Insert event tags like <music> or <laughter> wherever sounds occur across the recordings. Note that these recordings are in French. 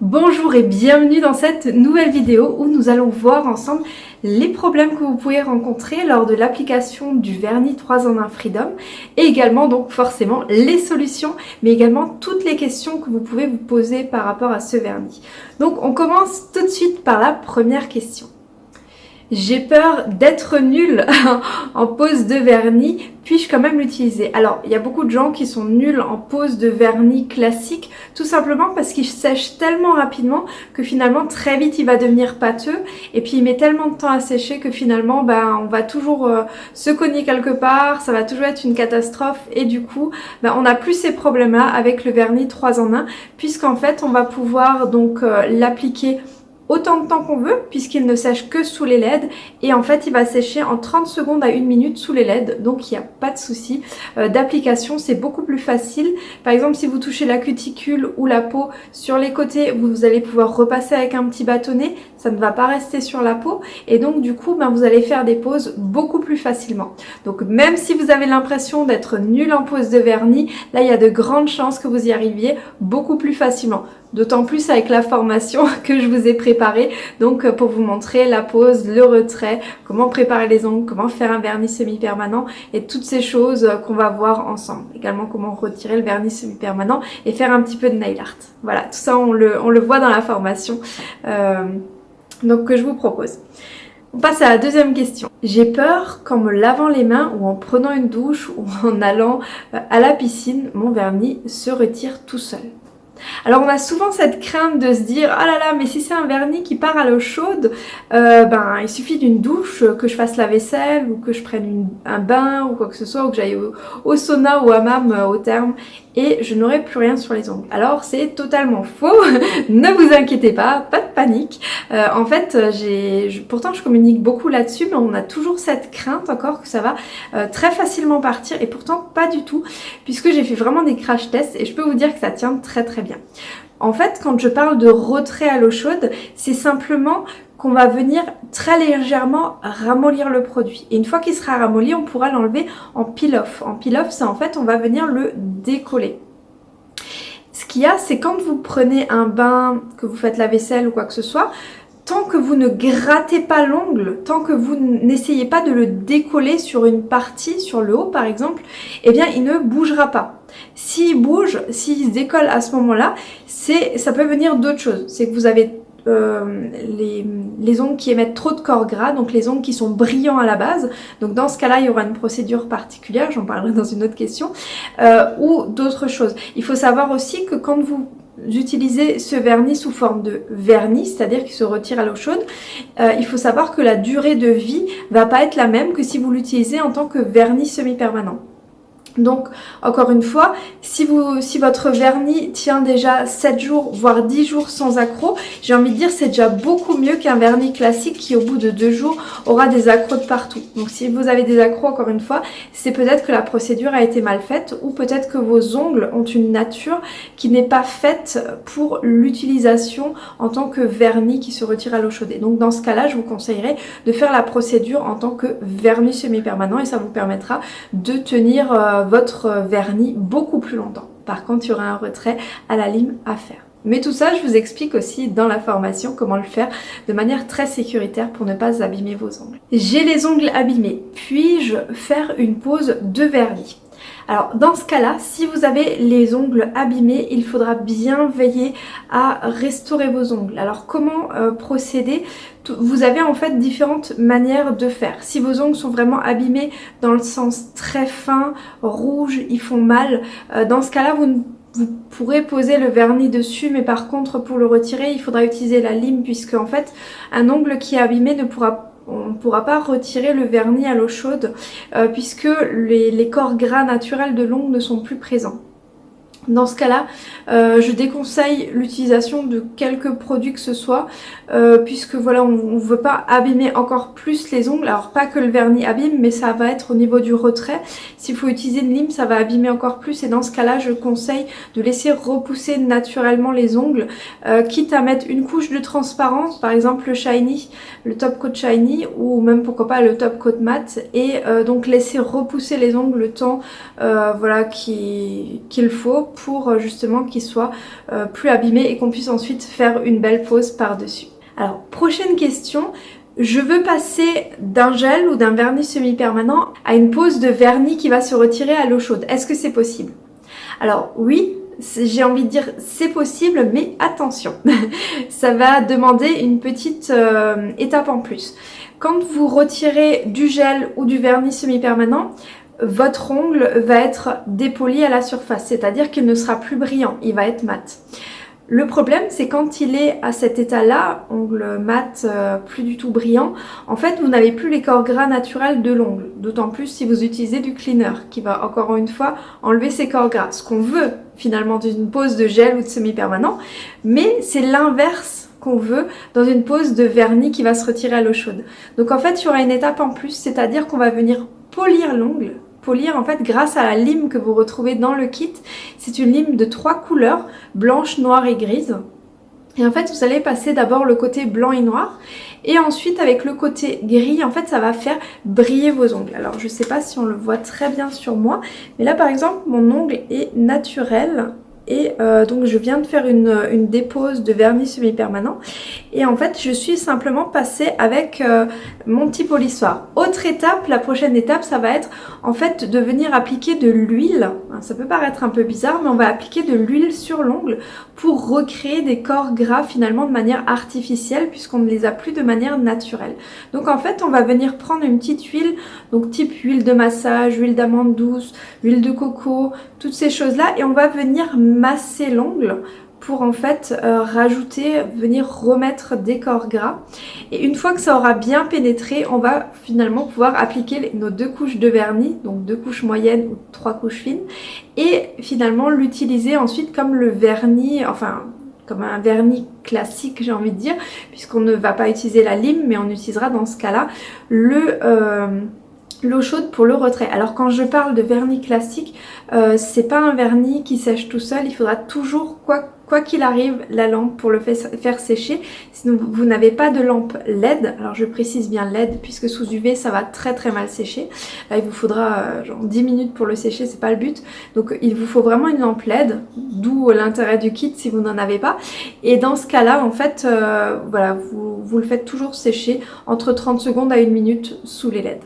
Bonjour et bienvenue dans cette nouvelle vidéo où nous allons voir ensemble les problèmes que vous pouvez rencontrer lors de l'application du vernis 3 en 1 Freedom et également donc forcément les solutions mais également toutes les questions que vous pouvez vous poser par rapport à ce vernis. Donc on commence tout de suite par la première question. J'ai peur d'être nulle <laughs> en pose de vernis, puis-je quand même l'utiliser? Alors, il y a beaucoup de gens qui sont nuls en pose de vernis classique, tout simplement parce qu'il sèche tellement rapidement que finalement très vite il va devenir pâteux, et puis il met tellement de temps à sécher que finalement ben, on va toujours euh, se cogner quelque part, ça va toujours être une catastrophe, et du coup ben, on n'a plus ces problèmes-là avec le vernis 3 en 1, puisqu'en fait on va pouvoir donc euh, l'appliquer autant de temps qu'on veut puisqu'il ne sèche que sous les LED. Et en fait il va sécher en 30 secondes à 1 minute sous les LED. Donc il n'y a pas de souci. Euh, d'application c'est beaucoup plus facile. Par exemple si vous touchez la cuticule ou la peau sur les côtés vous allez pouvoir repasser avec un petit bâtonnet. Ça ne va pas rester sur la peau. Et donc du coup ben, vous allez faire des poses beaucoup plus facilement. Donc même si vous avez l'impression d'être nul en pose de vernis là il y a de grandes chances que vous y arriviez beaucoup plus facilement D'autant plus avec la formation <laughs> que je vous ai préparée, donc euh, pour vous montrer la pose, le retrait, comment préparer les ongles, comment faire un vernis semi-permanent et toutes ces choses euh, qu'on va voir ensemble. Également comment retirer le vernis semi-permanent et faire un petit peu de nail art. Voilà, tout ça on le, voit dans la formation euh, donc que je vous propose. On passe à la deuxième question. J'ai peur qu'en me lavant les mains ou en prenant une douche ou en allant à la piscine, mon vernis se retire tout seul. Alors on a souvent cette crainte de se dire ah là là mais si c'est un vernis qui part à l'eau chaude euh, ben il suffit d'une douche que je fasse la vaisselle ou que je prenne un bain ou quoi que ce soit ou que j'aille au, sauna ou à mam euh, au terme et je n'aurai plus rien sur les ongles. Alors c'est totalement faux, <laughs> ne vous inquiétez pas, pas de panique. Euh, en fait, j'ai, pourtant je communique beaucoup là-dessus, mais on a toujours cette crainte encore que ça va euh, très facilement partir et pourtant pas du tout, puisque j'ai fait vraiment des crash tests et je peux vous dire que ça tient très très bien. En fait, quand je parle de retrait à l'eau chaude, c'est simplement qu'on va venir très légèrement ramollir le produit. Et une fois qu'il sera ramolli, on pourra l'enlever en peel-off. En peel-off, c'est en fait, on va venir le décoller. Ce qu'il y a, c'est quand vous prenez un bain, que vous faites la vaisselle ou quoi que ce soit, tant que vous ne grattez pas l'ongle, tant que vous n'essayez pas de le décoller sur une partie, sur le haut par exemple, eh bien il ne bougera pas. S'il bouge, s'il se décolle à ce moment-là, ça peut venir d'autre chose. C'est que vous avez euh, les, ongles qui émettent trop de corps gras, donc les ongles qui sont brillants à la base. Donc dans ce cas-là, il y aura une procédure particulière, j'en parlerai dans une autre question, euh, ou d'autres choses. Il faut savoir aussi que quand vous utilisez ce vernis sous forme de vernis, c'est-à-dire qu'il se retire à l'eau chaude, euh, il faut savoir que la durée de vie va pas être la même que si vous l'utilisez en tant que vernis semi-permanent. Donc, encore une fois, si, votre vernis tient déjà 7 jours, voire 10 jours sans accroc, j'ai envie de dire c'est déjà beaucoup mieux qu'un vernis classique qui, au bout de 2 jours, aura des accrocs de partout. Donc, si vous avez des accrocs, encore une fois, c'est peut-être que la procédure a été mal faite ou peut-être que vos ongles ont une nature qui n'est pas faite pour l'utilisation en tant que vernis qui se retire à l'eau chaude. donc, dans ce cas-là, je vous conseillerais de faire la procédure en tant que vernis semi-permanent et ça vous permettra de tenir... Euh, votre vernis beaucoup plus longtemps. Par contre, il y aura un retrait à la lime à faire. Mais tout ça, je vous explique aussi dans la formation comment le faire de manière très sécuritaire pour ne pas abîmer vos ongles. J'ai les ongles abîmés. Puis-je faire une pause de vernis? Alors dans ce cas-là, si vous avez les ongles abîmés, il faudra bien veiller à restaurer vos ongles. Alors comment euh, procéder? Vous avez en fait différentes manières de faire. Si vos ongles sont vraiment abîmés dans le sens très fin, rouge, ils font mal, euh, dans ce cas-là, vous vous pourrez poser le vernis dessus mais par contre pour le retirer il faudra utiliser la lime puisque en fait un ongle qui est abîmé ne pourra on ne pourra pas retirer le vernis à l'eau chaude euh, puisque les, corps gras naturels de l'ongle ne sont plus présents. Dans ce cas-là, euh, je déconseille l'utilisation de quelques produits que ce soit, euh, puisque voilà, on ne veut pas abîmer encore plus les ongles. Alors pas que le vernis abîme, mais ça va être au niveau du retrait. S'il faut utiliser une lime, ça va abîmer encore plus. Et dans ce cas-là, je conseille de laisser repousser naturellement les ongles, euh, quitte à mettre une couche de transparence, par exemple le shiny, le top coat shiny, ou même pourquoi pas le top coat matte, et donc laisser repousser les ongles le temps voilà qu'il faut pour justement qu'ils soient plus abîmés et qu'on puisse ensuite faire une belle pose par-dessus. Alors, prochaine question, je veux passer d'un gel ou d'un vernis semi-permanent à une pose de vernis qui va se retirer à l'eau chaude. Est-ce que c'est possible? Alors oui, j'ai envie de dire c'est possible, mais attention, <laughs> ça va demander une petite euh, étape en plus. Quand vous retirez du gel ou du vernis semi-permanent, votre ongle va être dépoli à la surface, c'est-à-dire qu'il ne sera plus brillant, il va être mat. Le problème, c'est quand il est à cet état-là, ongle mat, euh, plus du tout brillant, en fait, vous n'avez plus les corps gras naturels de l'ongle. D'autant plus si vous utilisez du cleaner, qui va encore une fois enlever ces corps gras. Ce qu'on veut, finalement, d'une pose de gel ou de semi-permanent, mais c'est l'inverse qu'on veut dans une pose de vernis qui va se retirer à l'eau chaude. Donc en fait, il y aura une étape en plus, c'est-à-dire qu'on va venir polir l'ongle polir en fait grâce à la lime que vous retrouvez dans le kit. C'est une lime de trois couleurs, blanche, noire et grise. Et en fait, vous allez passer d'abord le côté blanc et noir. Et ensuite, avec le côté gris, en fait, ça va faire briller vos ongles. Alors, je sais pas si on le voit très bien sur moi. Mais là, par exemple, mon ongle est naturel. Et euh, donc je viens de faire une, dépose de vernis semi-permanent. Et en fait, je suis simplement passée avec euh, mon petit polissoir. Autre étape, la prochaine étape, ça va être en fait de venir appliquer de l'huile. Ça peut paraître un peu bizarre, mais on va appliquer de l'huile sur l'ongle pour recréer des corps gras finalement de manière artificielle puisqu'on ne les a plus de manière naturelle. Donc en fait, on va venir prendre une petite huile, donc type huile de massage, huile d'amande douce, huile de coco, toutes ces choses-là et on va venir masser l'ongle pour en fait euh, rajouter, venir remettre des corps gras. Et une fois que ça aura bien pénétré, on va finalement pouvoir appliquer nos deux couches de vernis, donc deux couches moyennes ou trois couches fines, et finalement l'utiliser ensuite comme le vernis, enfin comme un vernis classique j'ai envie de dire, puisqu'on ne va pas utiliser la lime, mais on utilisera dans ce cas-là le... Euh, l'eau chaude pour le retrait. Alors quand je parle de vernis classique, euh, c'est pas un vernis qui sèche tout seul, il faudra toujours, quoi qu'il arrive, la lampe pour le faire sécher. Sinon vous n'avez pas de lampe LED, alors je précise bien LED puisque sous UV ça va très très mal sécher. Là il vous faudra euh, genre 10 minutes pour le sécher, c'est pas le but. Donc il vous faut vraiment une lampe LED, d'où l'intérêt du kit si vous n'en avez pas. Et dans ce cas-là, en fait, euh, voilà, vous, vous le faites toujours sécher entre 30 secondes à 1 minute sous les LED.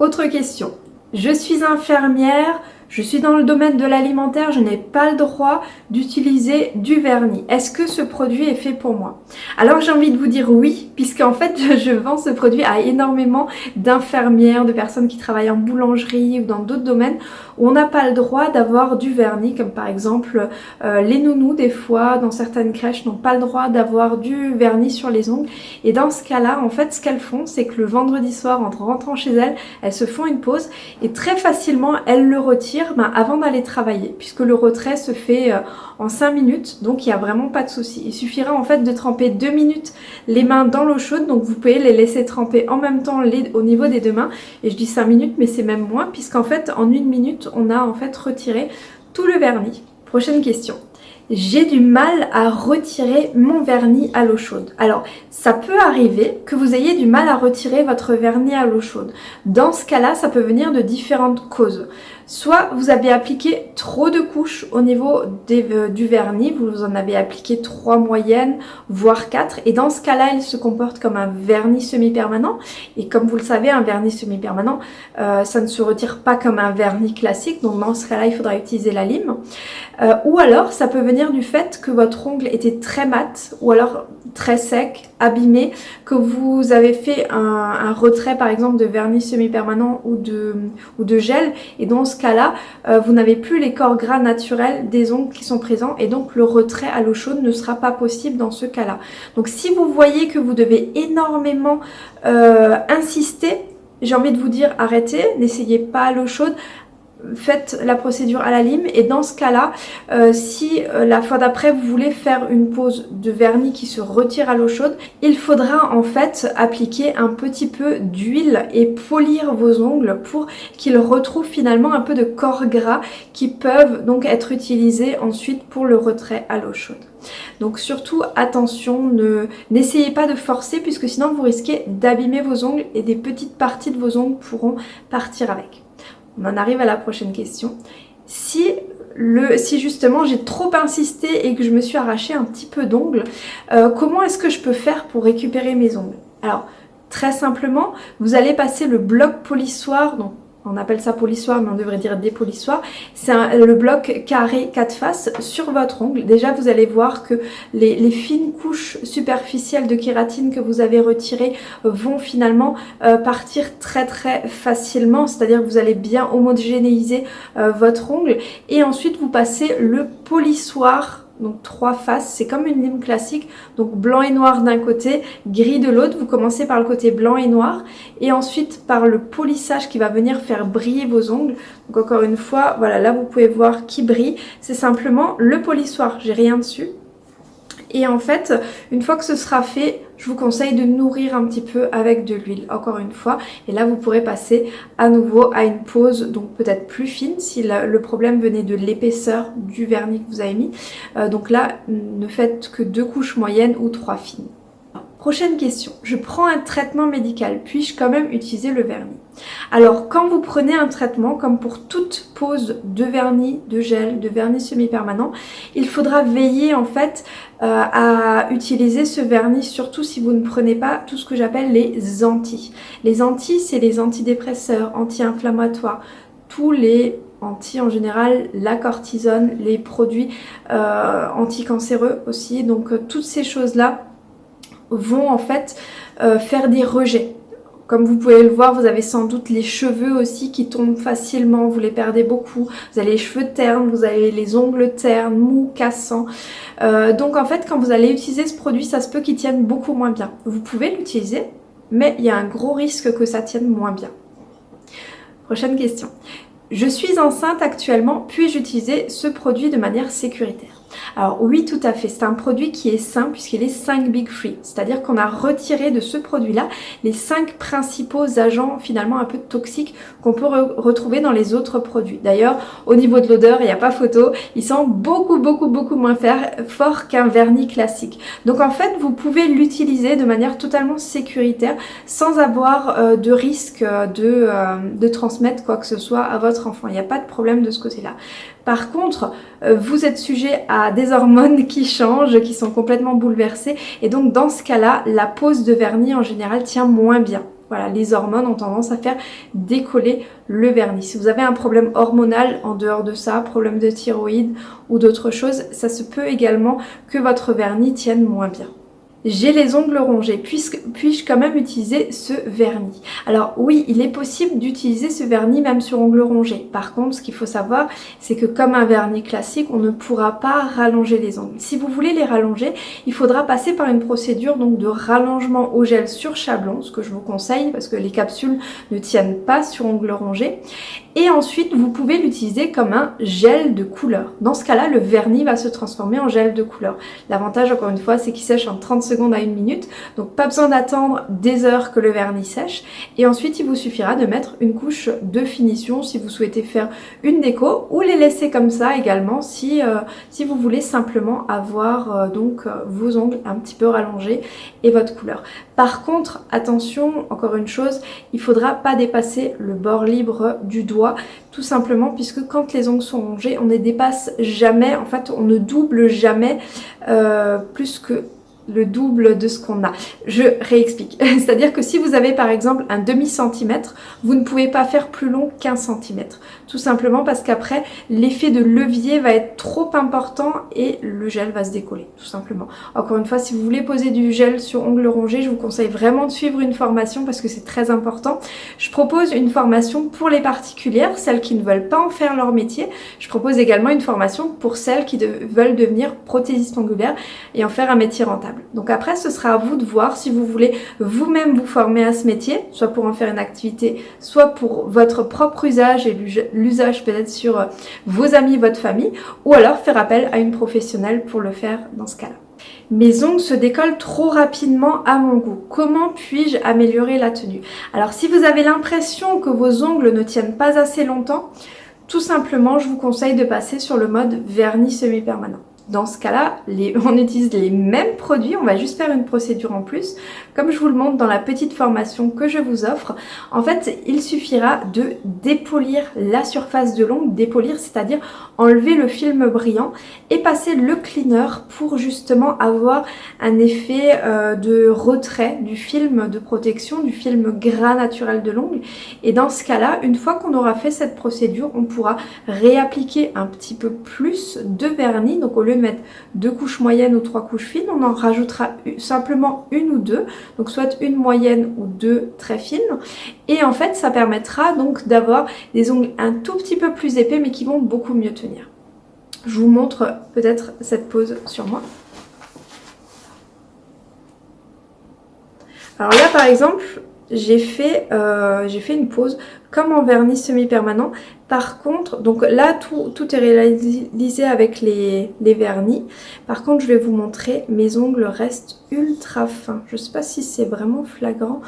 Autre question. Je suis infirmière, je suis dans le domaine de l'alimentaire, je n'ai pas le droit d'utiliser du vernis. Est-ce que ce produit est fait pour moi? Alors j'ai envie de vous dire oui, puisqu'en fait je vends ce produit à énormément d'infirmières, de personnes qui travaillent en boulangerie ou dans d'autres domaines où on n'a pas le droit d'avoir du vernis, comme par exemple euh, les nounous des fois, dans certaines crèches n'ont pas le droit d'avoir du vernis sur les ongles. Et dans ce cas-là, en fait ce qu'elles font, c'est que le vendredi soir, en rentrant chez elles, elles se font une pause et très facilement elles le retirent ben, avant d'aller travailler, puisque le retrait se fait euh, en 5 minutes, donc il n'y a vraiment pas de souci. Il suffira en fait de tremper 2 minutes les mains dans l'eau chaude, donc vous pouvez les laisser tremper en même temps les, au niveau des deux mains. Et je dis 5 minutes, mais c'est même moins, puisqu'en fait en une minute, on a en fait retiré tout le vernis. Prochaine question j'ai du mal à retirer mon vernis à l'eau chaude. Alors, ça peut arriver que vous ayez du mal à retirer votre vernis à l'eau chaude. Dans ce cas-là, ça peut venir de différentes causes. Soit vous avez appliqué trop de couches au niveau euh, du vernis, vous en avez appliqué trois moyennes, voire quatre. Et dans ce cas-là, il se comporte comme un vernis semi-permanent. Et comme vous le savez, un vernis semi-permanent, euh, ça ne se retire pas comme un vernis classique. Donc dans ce cas-là, il faudra utiliser la lime. Euh, ou alors, ça peut venir du fait que votre ongle était très mat, ou alors très sec, abîmé, que vous avez fait un, retrait par exemple de vernis semi-permanent ou de, gel. Et dans ce cas-là, euh, vous n'avez plus les corps gras naturels des ongles qui sont présents et donc le retrait à l'eau chaude ne sera pas possible dans ce cas-là. Donc si vous voyez que vous devez énormément euh, insister, j'ai envie de vous dire arrêtez, n'essayez pas l'eau chaude, faites la procédure à la lime et dans ce cas là euh, si euh, la fois d'après vous voulez faire une pose de vernis qui se retire à l'eau chaude il faudra en fait appliquer un petit peu d'huile et polir vos ongles pour qu'ils retrouvent finalement un peu de corps gras qui peuvent donc être utilisés ensuite pour le retrait à l'eau chaude donc surtout attention, n'essayez pas de forcer puisque sinon vous risquez d'abîmer vos ongles et des petites parties de vos ongles pourront partir avec. On en arrive à la prochaine question. Si le, si justement j'ai trop insisté et que je me suis arraché un petit peu d'ongles, euh, comment est-ce que je peux faire pour récupérer mes ongles? Alors, très simplement, vous allez passer le bloc polissoir, on appelle ça polissoir mais on devrait dire dépolissoir, c'est le bloc carré 4 faces sur votre ongle. Déjà vous allez voir que les, fines couches superficielles de kératine que vous avez retirées vont finalement euh, partir très très facilement, c'est-à-dire que vous allez bien homogénéiser euh, votre ongle. Et ensuite vous passez le polissoir donc trois faces, c'est comme une lime classique, donc blanc et noir d'un côté, gris de l'autre, vous commencez par le côté blanc et noir, et ensuite par le polissage qui va venir faire briller vos ongles, donc encore une fois, voilà, là vous pouvez voir qui brille, c'est simplement le polissoir, j'ai rien dessus, et en fait, une fois que ce sera fait, je vous conseille de nourrir un petit peu avec de l'huile, encore une fois. Et là, vous pourrez passer à nouveau à une pose, donc peut-être plus fine, si le problème venait de l'épaisseur du vernis que vous avez mis. Euh, donc là, ne faites que deux couches moyennes ou trois fines. Prochaine question, je prends un traitement médical, puis-je quand même utiliser le vernis? Alors quand vous prenez un traitement, comme pour toute pose de vernis, de gel, de vernis semi-permanent, il faudra veiller en fait euh, à utiliser ce vernis, surtout si vous ne prenez pas tout ce que j'appelle les anti. Les anti, c'est les antidépresseurs, anti-inflammatoires, tous les anti en général, la cortisone, les produits euh, anticancéreux aussi. Donc euh, toutes ces choses-là vont en fait euh, faire des rejets. Comme vous pouvez le voir, vous avez sans doute les cheveux aussi qui tombent facilement, vous les perdez beaucoup. Vous avez les cheveux ternes, vous avez les ongles ternes, mous, cassants. Euh, donc en fait, quand vous allez utiliser ce produit, ça se peut qu'il tienne beaucoup moins bien. Vous pouvez l'utiliser, mais il y a un gros risque que ça tienne moins bien. Prochaine question. Je suis enceinte actuellement, puis-je utiliser ce produit de manière sécuritaire? Alors oui, tout à fait. C'est un produit qui est sain puisqu'il est 5 Big Free. C'est-à-dire qu'on a retiré de ce produit-là les 5 principaux agents finalement un peu toxiques qu'on peut retrouver dans les autres produits. D'ailleurs, au niveau de l'odeur, il n'y a pas photo. Il sent beaucoup, beaucoup, beaucoup moins fort qu'un vernis classique. Donc en fait, vous pouvez l'utiliser de manière totalement sécuritaire sans avoir euh, de risque de, euh, de transmettre quoi que ce soit à votre enfant. Il n'y a pas de problème de ce côté-là. Par contre, euh, vous êtes sujet à des hormones qui changent, qui sont complètement bouleversées. Et donc dans ce cas-là, la pose de vernis en général tient moins bien. Voilà, les hormones ont tendance à faire décoller le vernis. Si vous avez un problème hormonal en dehors de ça, problème de thyroïde ou d'autres choses, ça se peut également que votre vernis tienne moins bien. J'ai les ongles rongés, puis-je quand même utiliser ce vernis? Alors oui, il est possible d'utiliser ce vernis même sur ongles rongés. Par contre, ce qu'il faut savoir, c'est que comme un vernis classique, on ne pourra pas rallonger les ongles. Si vous voulez les rallonger, il faudra passer par une procédure donc de rallongement au gel sur chablon, ce que je vous conseille parce que les capsules ne tiennent pas sur ongles rongés. Et ensuite, vous pouvez l'utiliser comme un gel de couleur. Dans ce cas-là, le vernis va se transformer en gel de couleur. L'avantage, encore une fois, c'est qu'il sèche en 30 secondes à une minute. Donc, pas besoin d'attendre des heures que le vernis sèche. Et ensuite, il vous suffira de mettre une couche de finition si vous souhaitez faire une déco ou les laisser comme ça également si, euh, si vous voulez simplement avoir euh, donc euh, vos ongles un petit peu rallongés et votre couleur. Par contre, attention, encore une chose, il faudra pas dépasser le bord libre du doigt, tout simplement puisque quand les ongles sont rongés, on ne dépasse jamais, en fait on ne double jamais euh, plus que le double de ce qu'on a. Je réexplique. <laughs> C'est-à-dire que si vous avez par exemple un demi-centimètre, vous ne pouvez pas faire plus long qu'un centimètre. Tout simplement parce qu'après, l'effet de levier va être trop important et le gel va se décoller, tout simplement. Encore une fois, si vous voulez poser du gel sur ongles rongés, je vous conseille vraiment de suivre une formation parce que c'est très important. Je propose une formation pour les particulières, celles qui ne veulent pas en faire leur métier. Je propose également une formation pour celles qui veulent devenir prothésistes ongulaires et en faire un métier rentable. Donc après, ce sera à vous de voir si vous voulez vous-même vous former à ce métier, soit pour en faire une activité, soit pour votre propre usage et l'usage peut-être sur euh, vos amis, votre famille, ou alors faire appel à une professionnelle pour le faire dans ce cas-là. Mes ongles se décollent trop rapidement à mon goût. Comment puis-je améliorer la tenue? Alors si vous avez l'impression que vos ongles ne tiennent pas assez longtemps, tout simplement je vous conseille de passer sur le mode vernis semi-permanent. Dans ce cas-là, <laughs> on utilise les mêmes produits, on va juste faire une procédure en plus. Comme je vous le montre dans la petite formation que je vous offre, en fait, il suffira de dépolir la surface de l'ongle, dépolir, c'est-à-dire enlever le film brillant et passer le cleaner pour justement avoir un effet euh, de retrait du film de protection, du film gras naturel de l'ongle. Et dans ce cas-là, une fois qu'on aura fait cette procédure, on pourra réappliquer un petit peu plus de vernis. Donc au lieu mettre deux couches moyennes ou trois couches fines, on en rajoutera simplement une ou deux. Donc soit une moyenne ou deux très fines. Et en fait, ça permettra donc d'avoir des ongles un tout petit peu plus épais mais qui vont beaucoup mieux tenir. Je vous montre peut-être cette pose sur moi. Alors là par exemple, j'ai fait, euh, fait une pause comme en vernis semi-permanent. Par contre, donc là tout, tout est réalisé avec les, les, vernis. Par contre, je vais vous montrer, mes ongles restent ultra fins. Je ne sais pas si c'est vraiment flagrant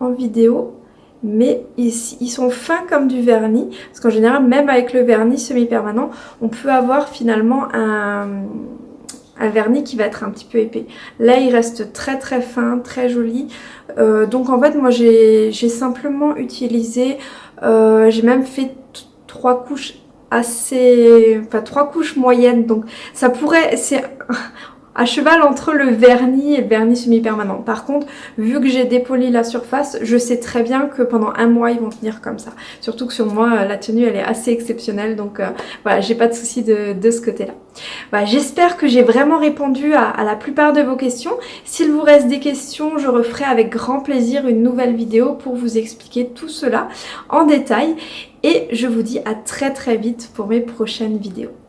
en vidéo, mais ils, ils, sont fins comme du vernis. Parce qu'en général, même avec le vernis semi-permanent, on peut avoir finalement un, un vernis qui va être un petit peu épais. Là, il reste très très fin, très joli. Euh, donc en fait, moi j'ai simplement utilisé, euh, j'ai même fait trois couches assez, enfin trois couches moyennes. Donc ça pourrait, c'est à cheval entre le vernis et le vernis semi-permanent. Par contre, vu que j'ai dépoli la surface, je sais très bien que pendant un mois, ils vont tenir comme ça. Surtout que sur moi, la tenue, elle est assez exceptionnelle. Donc euh, voilà, j'ai pas de souci de, de ce côté-là. Voilà, J'espère que j'ai vraiment répondu à, à, la plupart de vos questions. S'il vous reste des questions, je referai avec grand plaisir une nouvelle vidéo pour vous expliquer tout cela en détail. Et je vous dis à très très vite pour mes prochaines vidéos.